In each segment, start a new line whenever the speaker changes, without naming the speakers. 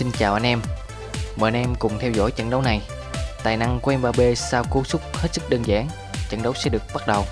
Xin chào anh em. Mời anh em cùng theo dõi trận đấu này. Tài năng của Mbappe sau cú sút hết sức đơn giản. Trận đấu sẽ được bắt đầu.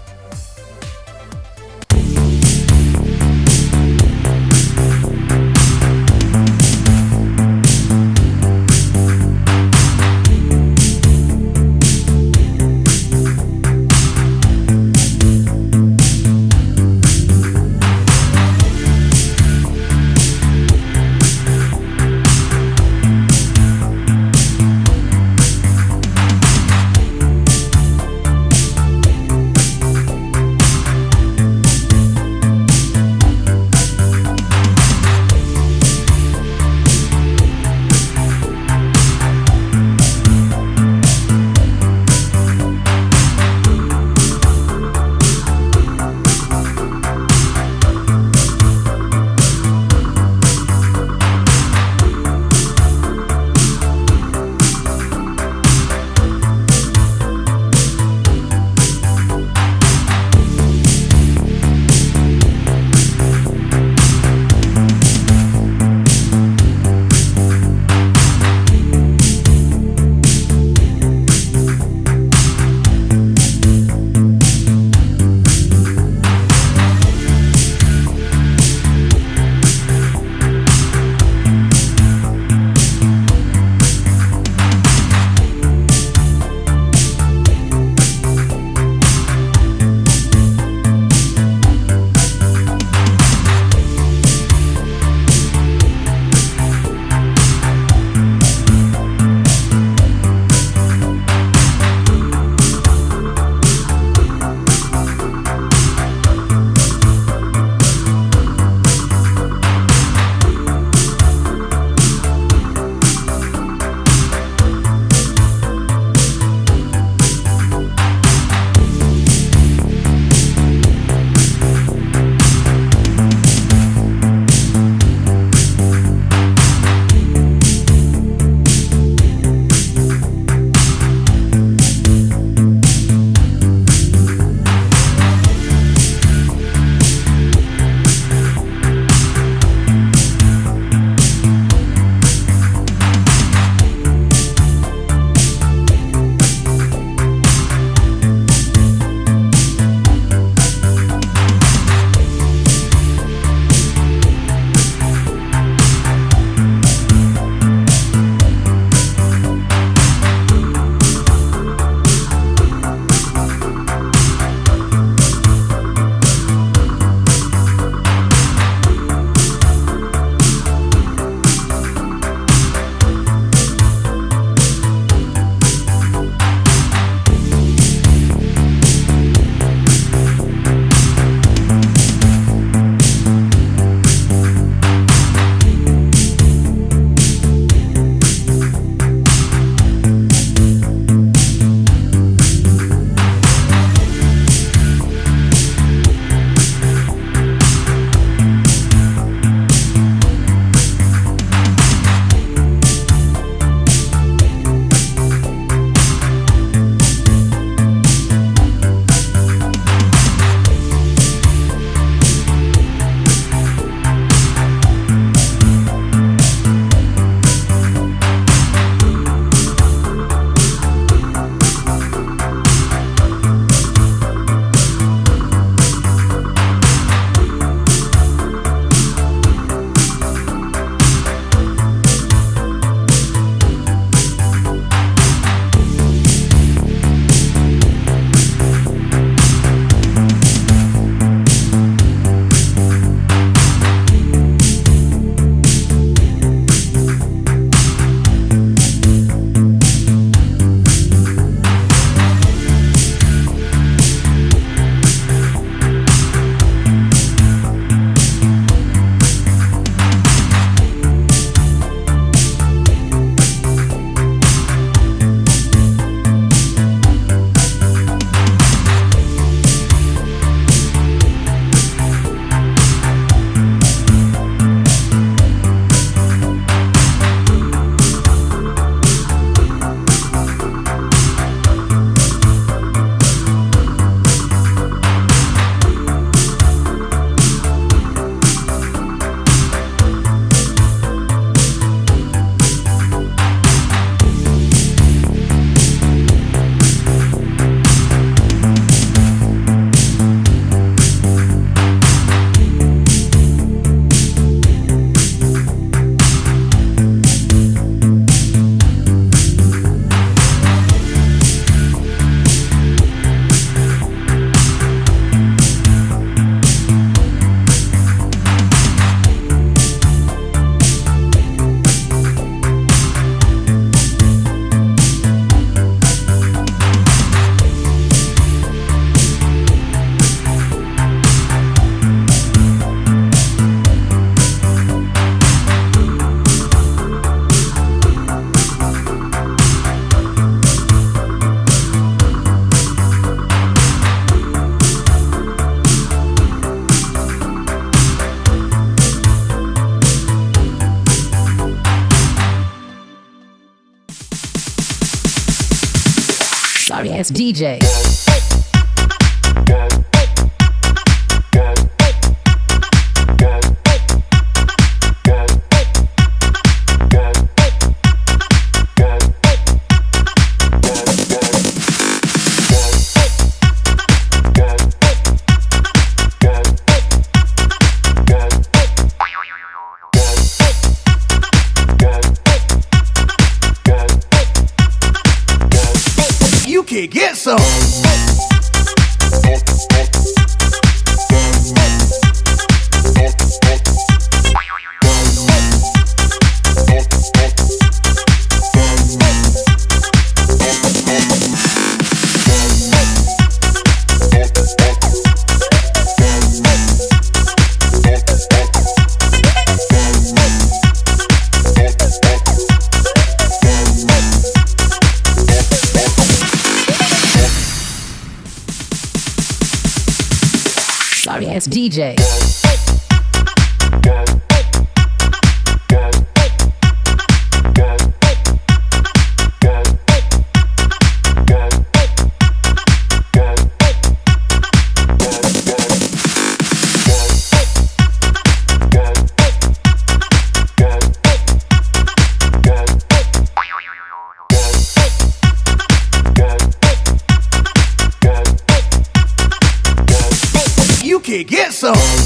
Ass DJ.
Can
ass DJ.
Can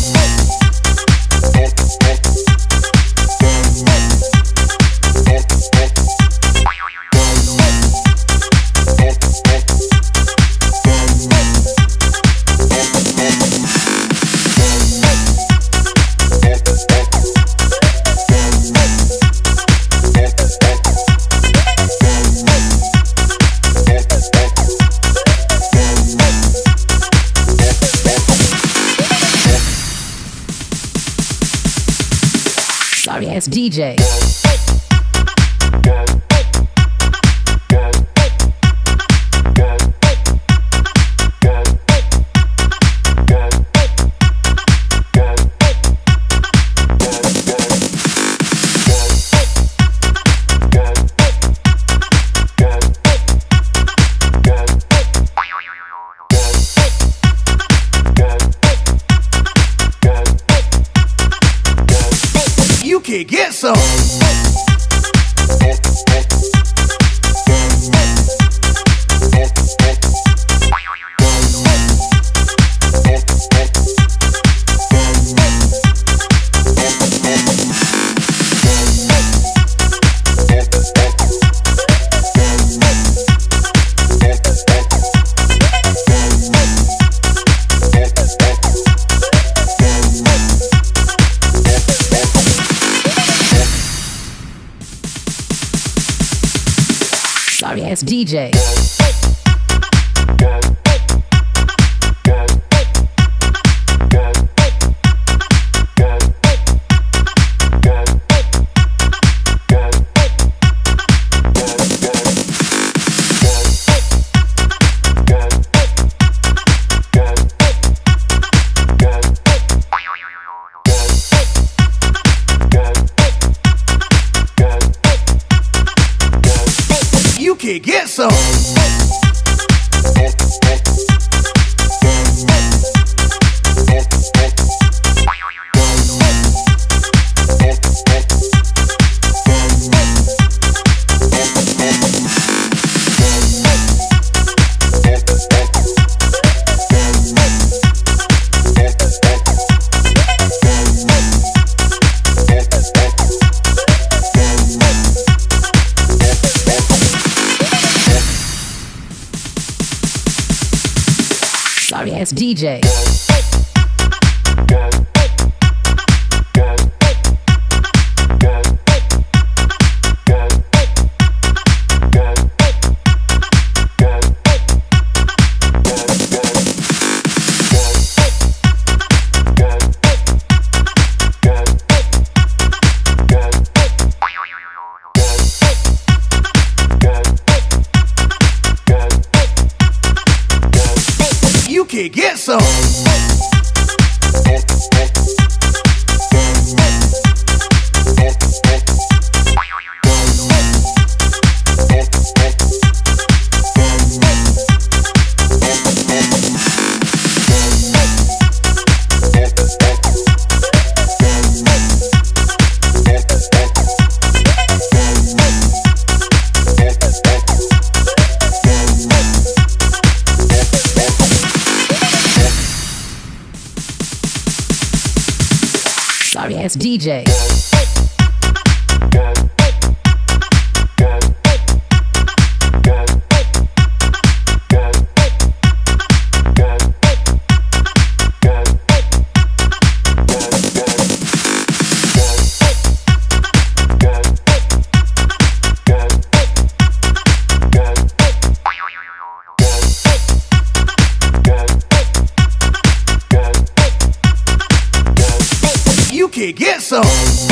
Sorry ass DJ.
Get some.
DJ.
Can some.
DJ.
sorry
it's DJ.
get some.